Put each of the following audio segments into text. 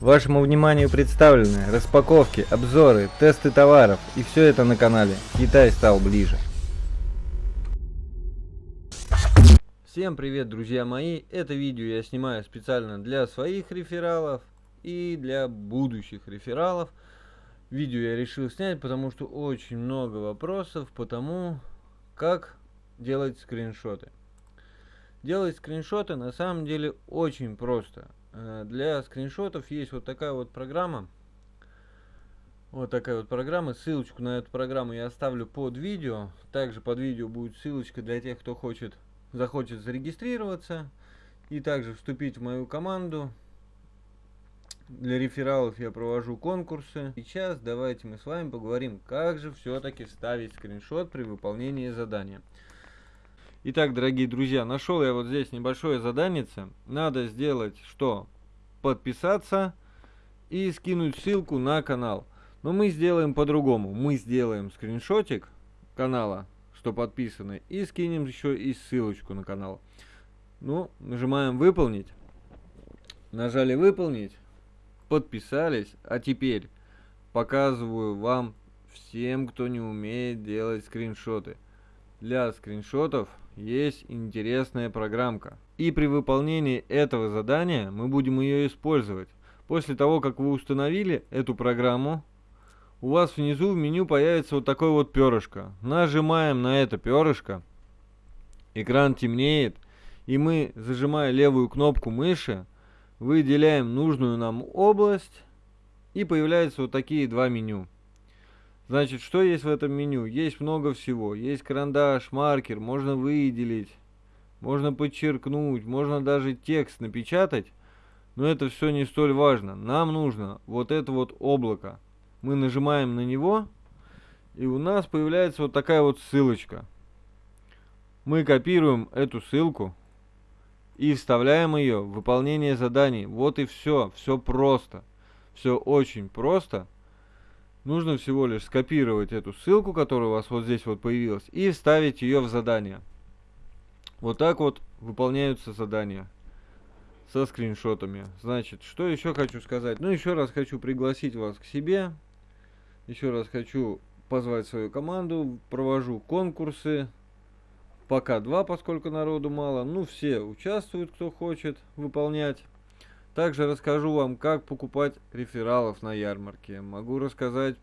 Вашему вниманию представлены распаковки, обзоры, тесты товаров и все это на канале Китай стал ближе. Всем привет, друзья мои! Это видео я снимаю специально для своих рефералов и для будущих рефералов. Видео я решил снять, потому что очень много вопросов по тому, как делать скриншоты. Делать скриншоты на самом деле очень просто. Э, для скриншотов есть вот такая вот программа. Вот такая вот программа. Ссылочку на эту программу я оставлю под видео. Также под видео будет ссылочка для тех, кто хочет, захочет зарегистрироваться. И также вступить в мою команду. Для рефералов я провожу конкурсы. Сейчас давайте мы с вами поговорим, как же все-таки ставить скриншот при выполнении задания. Итак, дорогие друзья, нашел я вот здесь небольшое задание. Надо сделать что? Подписаться и скинуть ссылку на канал. Но мы сделаем по-другому. Мы сделаем скриншотик канала, что подписаны, и скинем еще и ссылочку на канал. Ну, нажимаем выполнить. Нажали выполнить. Подписались. А теперь показываю вам всем, кто не умеет делать скриншоты. Для скриншотов есть интересная программка. И при выполнении этого задания мы будем ее использовать. После того, как вы установили эту программу, у вас внизу в меню появится вот такое вот перышко. Нажимаем на это перышко, экран темнеет, и мы, зажимая левую кнопку мыши, выделяем нужную нам область, и появляются вот такие два меню. Значит, что есть в этом меню? Есть много всего. Есть карандаш, маркер, можно выделить, можно подчеркнуть, можно даже текст напечатать. Но это все не столь важно. Нам нужно вот это вот облако. Мы нажимаем на него, и у нас появляется вот такая вот ссылочка. Мы копируем эту ссылку и вставляем ее в выполнение заданий. Вот и все. Все просто. Все очень просто. Нужно всего лишь скопировать эту ссылку, которая у вас вот здесь вот появилась, и вставить ее в задание. Вот так вот выполняются задания со скриншотами. Значит, что еще хочу сказать? Ну, еще раз хочу пригласить вас к себе. Еще раз хочу позвать свою команду. Провожу конкурсы. Пока два, поскольку народу мало. Ну, все участвуют, кто хочет выполнять. Также расскажу вам, как покупать рефералов на ярмарке. Могу рассказать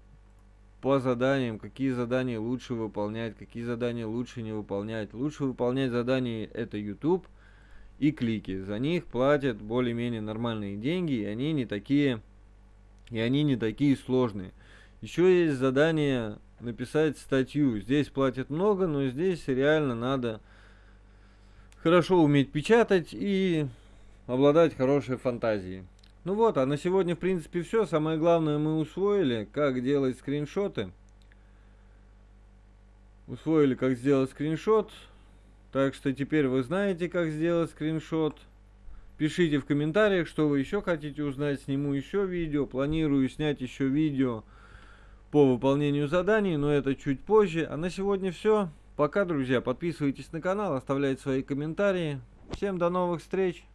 по заданиям, какие задания лучше выполнять, какие задания лучше не выполнять. Лучше выполнять задания это YouTube и клики. За них платят более-менее нормальные деньги, и они не такие и они не такие сложные. Еще есть задание написать статью. Здесь платят много, но здесь реально надо хорошо уметь печатать и обладать хорошей фантазией. Ну вот, а на сегодня в принципе все. Самое главное мы усвоили, как делать скриншоты. Усвоили, как сделать скриншот. Так что теперь вы знаете, как сделать скриншот. Пишите в комментариях, что вы еще хотите узнать. Сниму еще видео. Планирую снять еще видео по выполнению заданий, но это чуть позже. А на сегодня все. Пока, друзья. Подписывайтесь на канал, оставляйте свои комментарии. Всем до новых встреч.